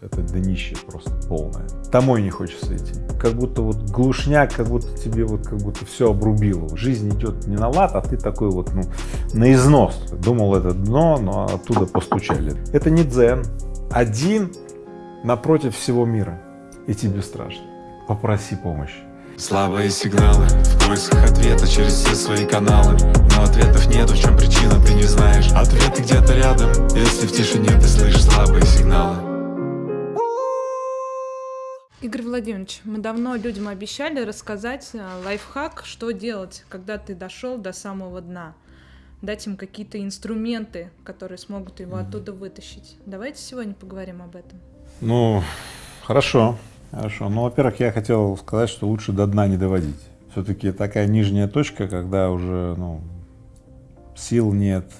это днище просто полное. Домой не хочется идти. Как будто вот глушняк, как будто тебе вот как будто все обрубило. Жизнь идет не на лад, а ты такой вот, ну, на износ. Думал, это дно, но оттуда постучали. Это не дзен. Один напротив всего мира. И тебе страшно. Попроси помощи. Слабые сигналы В поисках ответа через все свои каналы Но ответов нет, в чем причина, ты не знаешь Ответы где-то рядом, если в тишине ты слышишь слабые сигналы Игорь Владимирович, мы давно людям обещали рассказать э, лайфхак, что делать, когда ты дошел до самого дна. Дать им какие-то инструменты, которые смогут его оттуда вытащить. Давайте сегодня поговорим об этом. Ну, хорошо. Хорошо. Ну, во-первых, я хотел сказать, что лучше до дна не доводить. Все-таки такая нижняя точка, когда уже ну, сил нет,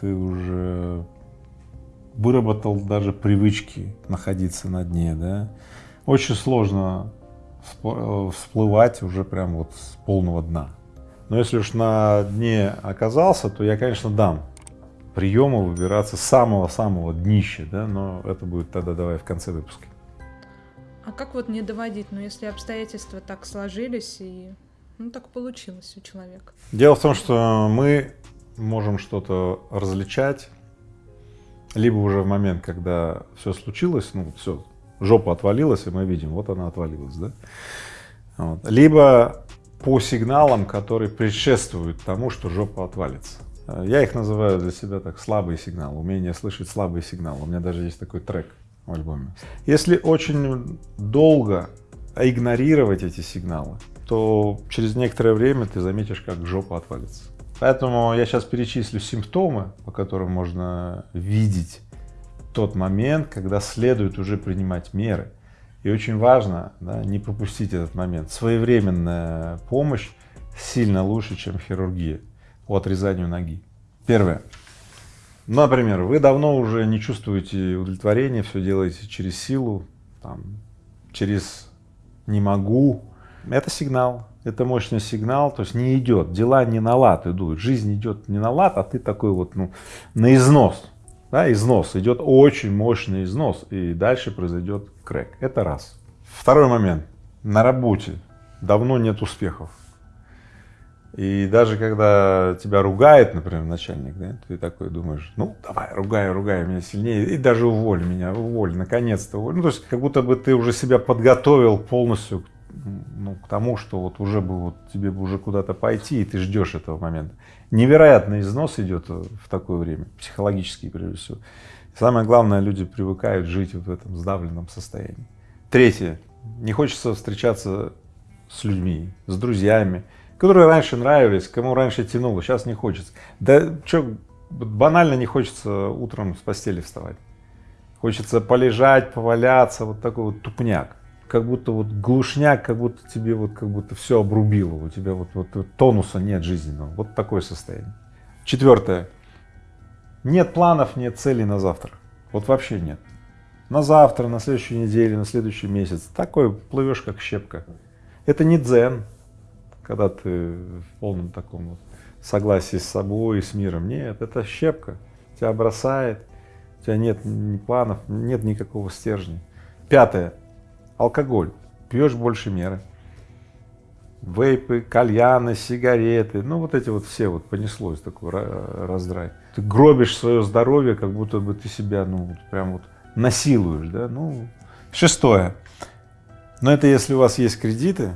ты уже выработал даже привычки находиться на дне, да, очень сложно всплывать уже прям вот с полного дна. Но если уж на дне оказался, то я, конечно, дам приемы выбираться с самого-самого днища, да, но это будет тогда давай в конце выпуска. А как вот не доводить, ну если обстоятельства так сложились и ну так получилось у человека? Дело в том, что мы можем что-то различать, либо уже в момент, когда все случилось, ну все, жопа отвалилась, и мы видим, вот она отвалилась, да? Вот. Либо по сигналам, которые предшествуют тому, что жопа отвалится. Я их называю для себя так слабый сигнал, умение слышать слабый сигнал. У меня даже есть такой трек в альбоме. Если очень долго игнорировать эти сигналы, то через некоторое время ты заметишь, как жопа отвалится. Поэтому я сейчас перечислю симптомы, по которым можно видеть тот момент, когда следует уже принимать меры. И очень важно да, не пропустить этот момент. Своевременная помощь сильно лучше, чем хирургия по отрезанию ноги. Первое. Например, вы давно уже не чувствуете удовлетворения, все делаете через силу, там, через не могу. Это сигнал, это мощный сигнал, то есть не идет, дела не на лад идут, жизнь идет не на лад, а ты такой вот, ну, на износ, да, износ, идет очень мощный износ, и дальше произойдет крэк. Это раз. Второй момент. На работе давно нет успехов. И даже когда тебя ругает, например, начальник, да, ты такой думаешь, ну, давай, ругай, ругай меня сильнее, и даже уволь меня, уволь, наконец-то уволь. Ну, то есть, как будто бы ты уже себя подготовил полностью ну, к тому, что вот уже бы вот тебе бы уже куда-то пойти, и ты ждешь этого момента. Невероятный износ идет в такое время, психологический прежде всего. Самое главное, люди привыкают жить в этом сдавленном состоянии. Третье. Не хочется встречаться с людьми, с друзьями, которые раньше нравились, кому раньше тянуло, сейчас не хочется. Да что, банально не хочется утром с постели вставать. Хочется полежать, поваляться, вот такой вот тупняк. Как будто вот глушняк, как будто тебе вот как будто все обрубило, у тебя вот, вот, тонуса нет жизненного, вот такое состояние. Четвертое. Нет планов, нет целей на завтра. Вот вообще нет. На завтра, на следующей неделе, на следующий месяц. Такой плывешь, как щепка. Это не дзен, когда ты в полном таком вот согласии с собой и с миром. Нет, это щепка, тебя бросает, у тебя нет ни планов, нет никакого стержня. Пятое. Алкоголь. Пьешь больше меры. Вейпы, кальяны, сигареты, ну вот эти вот все вот понеслось такой раздрай. Ты гробишь свое здоровье, как будто бы ты себя, ну, вот прям вот насилуешь, да, ну. Шестое. Но это если у вас есть кредиты,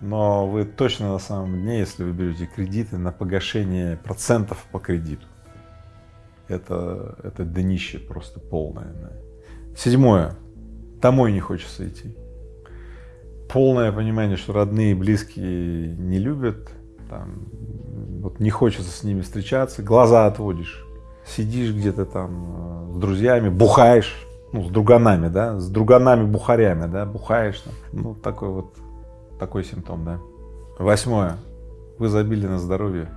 но вы точно на самом дне, если вы берете кредиты на погашение процентов по кредиту, это, это днище просто полное. Седьмое. Домой не хочется идти. Полное понимание, что родные и близкие не любят, там, вот не хочется с ними встречаться, глаза отводишь, сидишь где-то там э, с друзьями, бухаешь, ну, с друганами, да, с друганами-бухарями, да, бухаешь, ну, такой вот такой симптом, да. Восьмое. Вы забили на здоровье.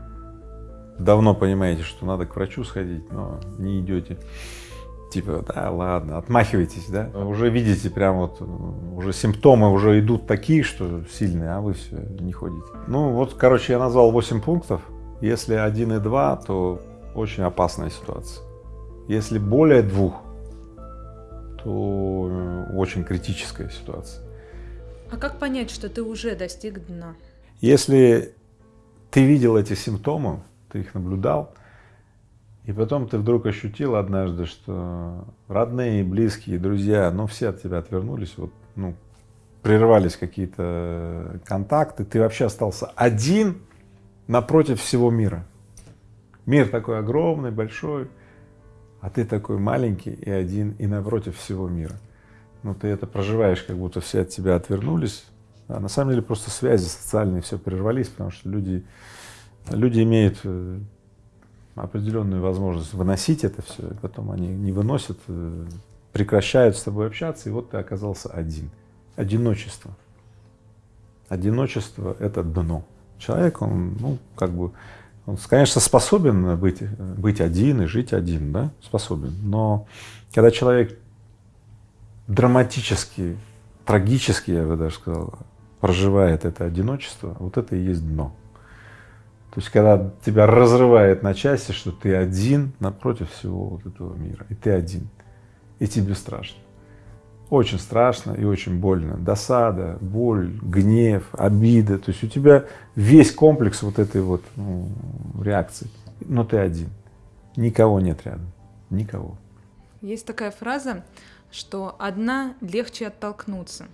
Давно понимаете, что надо к врачу сходить, но не идете. Типа, да, ладно, отмахиваетесь, да. Уже видите, прям вот, уже симптомы уже идут такие, что сильные, а вы все не ходите. Ну вот, короче, я назвал 8 пунктов. Если один и два, то очень опасная ситуация. Если более двух, то э, очень критическая ситуация. А как понять, что ты уже достиг дна? Если ты видел эти симптомы, ты их наблюдал, и потом ты вдруг ощутил однажды, что родные, близкие, друзья, ну все от тебя отвернулись, вот, ну, прервались какие-то контакты, ты вообще остался один напротив всего мира. Мир такой огромный, большой, а ты такой маленький и один, и напротив всего мира. Ну, ты это проживаешь, как будто все от тебя отвернулись, а на самом деле просто связи социальные все прервались, потому что люди, люди имеют э, определенную возможность выносить это все, потом они не выносят, э, прекращают с тобой общаться, и вот ты оказался один. Одиночество. Одиночество — это дно. Человек, он, ну, как бы, он, конечно, способен быть, быть один и жить один, да, способен. Но когда человек драматически, трагически, я бы даже сказал, проживает это одиночество, вот это и есть дно. То есть, когда тебя разрывает на части, что ты один напротив всего вот этого мира, и ты один, и тебе страшно. Очень страшно и очень больно. Досада, боль, гнев, обида. То есть у тебя весь комплекс вот этой вот ну, реакции. Но ты один. Никого нет рядом. Никого. Есть такая фраза, что одна легче оттолкнуться.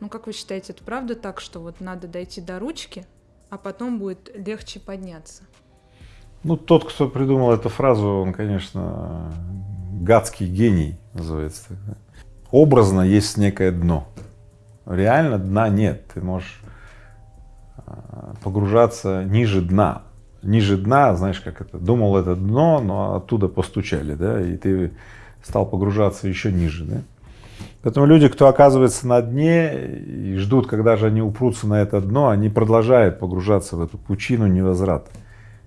Ну, как вы считаете, это правда так, что вот надо дойти до ручки, а потом будет легче подняться? Ну, тот, кто придумал эту фразу, он, конечно, гадский гений, называется. Образно есть некое дно. Реально дна нет. Ты можешь а, погружаться ниже дна. Ниже дна, знаешь, как это, думал это дно, но оттуда постучали, да, и ты стал погружаться еще ниже, да. Поэтому люди, кто оказывается на дне и ждут, когда же они упрутся на это дно, они продолжают погружаться в эту пучину невозврата.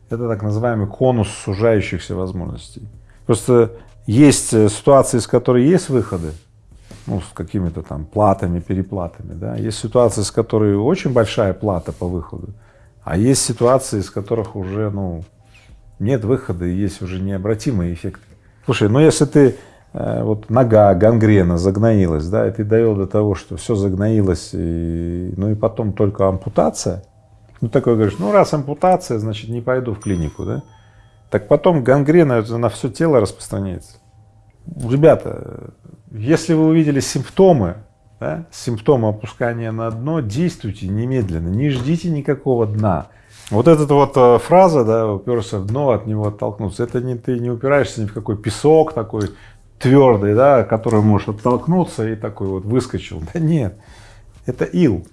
Это так называемый конус сужающихся возможностей. Просто есть э, ситуации, из которой есть выходы, ну, с какими-то там платами, переплатами, да. Есть ситуации, с которой очень большая плата по выходу, а есть ситуации, из которых уже, ну, нет выхода и есть уже необратимые эффекты. Слушай, ну если ты вот нога, гангрена загноилась, да, и ты довел до того, что все загноилось, и, ну и потом только ампутация, ну такой говоришь, ну раз ампутация, значит не пойду в клинику, да, так потом гангрена на все тело распространяется. Ребята, если вы увидели симптомы, да, симптомы опускания на дно, действуйте немедленно, не ждите никакого дна. Вот эта вот э, фраза, да, уперся в дно, от него оттолкнуться, это не ты не упираешься ни в какой песок такой, твердый, да, который может оттолкнуться и такой вот выскочил. Да нет, это ил.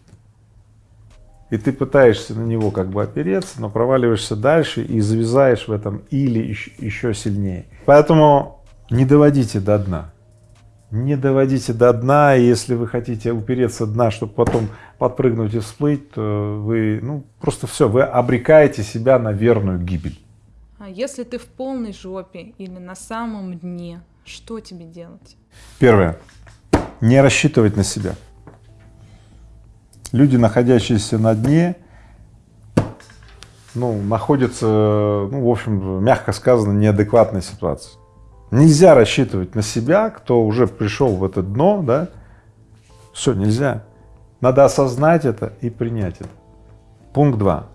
И ты пытаешься на него как бы опереться, но проваливаешься дальше и завязаешь в этом или еще, еще сильнее. Поэтому не доводите до дна. Не доводите до дна, и если вы хотите упереться дна, чтобы потом подпрыгнуть и всплыть, то вы, ну, просто все, вы обрекаете себя на верную гибель. А если ты в полной жопе или на самом дне, что тебе делать? Первое. Не рассчитывать на себя. Люди, находящиеся на дне, ну, находятся, ну, в общем, мягко сказано, неадекватной ситуации. Нельзя рассчитывать на себя, кто уже пришел в это дно, да, все, нельзя. Надо осознать это и принять это. Пункт два.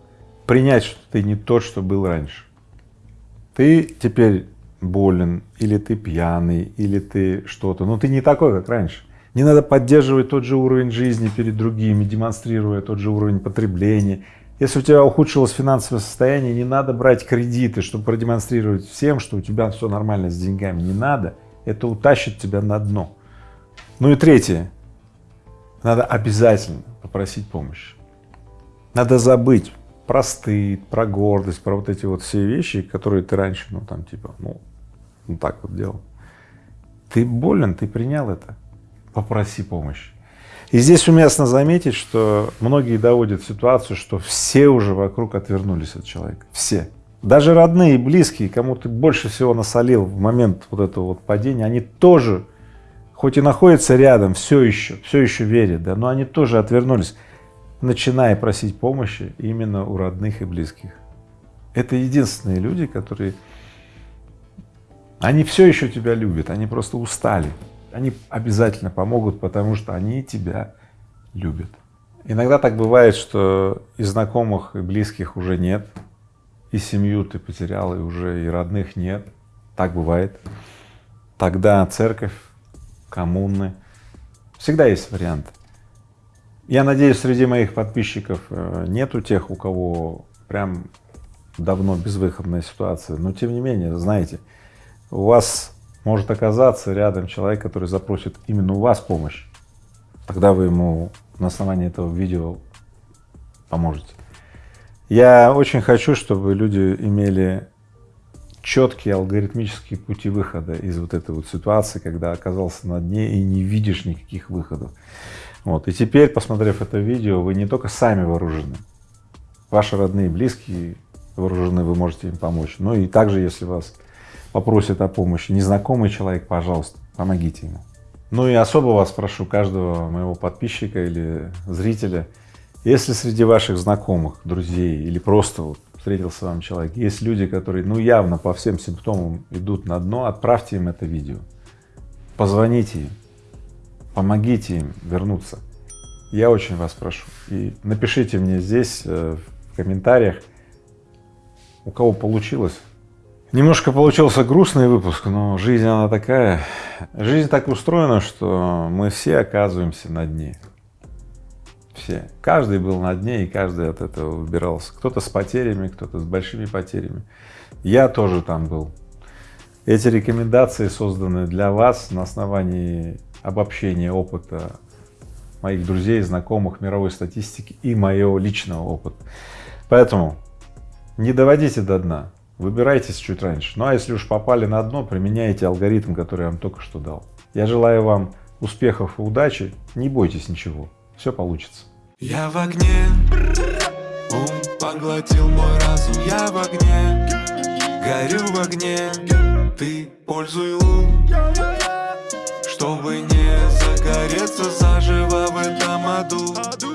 Принять, что ты не тот, что был раньше. Ты теперь болен, или ты пьяный, или ты что-то, но ты не такой, как раньше. Не надо поддерживать тот же уровень жизни перед другими, демонстрируя тот же уровень потребления. Если у тебя ухудшилось финансовое состояние, не надо брать кредиты, чтобы продемонстрировать всем, что у тебя все нормально с деньгами. Не надо. Это утащит тебя на дно. Ну и третье. Надо обязательно попросить помощи. Надо забыть про стыд, про гордость, про вот эти вот все вещи, которые ты раньше, ну там типа, ну ну так вот делал. Ты болен, ты принял это, попроси помощи. И здесь уместно заметить, что многие доводят ситуацию, что все уже вокруг отвернулись от человека, все. Даже родные и близкие, кому ты больше всего насолил в момент вот этого вот падения, они тоже, хоть и находятся рядом, все еще, все еще верят, да, но они тоже отвернулись, начиная просить помощи именно у родных и близких. Это единственные люди, которые они все еще тебя любят, они просто устали. Они обязательно помогут, потому что они тебя любят. Иногда так бывает, что и знакомых, и близких уже нет, и семью ты потерял, и уже и родных нет. Так бывает. Тогда церковь, коммуны, всегда есть вариант. Я надеюсь, среди моих подписчиков э, нету тех, у кого прям давно безвыходная ситуация, но тем не менее, знаете, у вас может оказаться рядом человек, который запросит именно у вас помощь. Тогда вы ему на основании этого видео поможете. Я очень хочу, чтобы люди имели четкие алгоритмические пути выхода из вот этой вот ситуации, когда оказался на дне и не видишь никаких выходов. Вот. И теперь, посмотрев это видео, вы не только сами вооружены, ваши родные, близкие вооружены, вы можете им помочь. Но и также, если вас попросит о помощи незнакомый человек, пожалуйста, помогите ему. Ну и особо вас прошу, каждого моего подписчика или зрителя, если среди ваших знакомых, друзей или просто вот встретился вам человек, есть люди, которые ну явно по всем симптомам идут на дно, отправьте им это видео, позвоните им, помогите им вернуться. Я очень вас прошу. И напишите мне здесь э, в комментариях, у кого получилось. Немножко получился грустный выпуск, но жизнь она такая. Жизнь так устроена, что мы все оказываемся на дне. Все. Каждый был на дне, и каждый от этого выбирался. Кто-то с потерями, кто-то с большими потерями. Я тоже там был. Эти рекомендации созданы для вас на основании обобщения опыта моих друзей, знакомых, мировой статистики и моего личного опыта. Поэтому не доводите до дна, Выбирайтесь чуть раньше. Ну а если уж попали на дно, применяйте алгоритм, который я вам только что дал. Я желаю вам успехов и удачи. Не бойтесь ничего. Все получится. Я в огне. Ум поглотил мой разум. Я в огне. Горю в огне. Ты пользуй лун. Чтобы не загореться заживо в этом аду.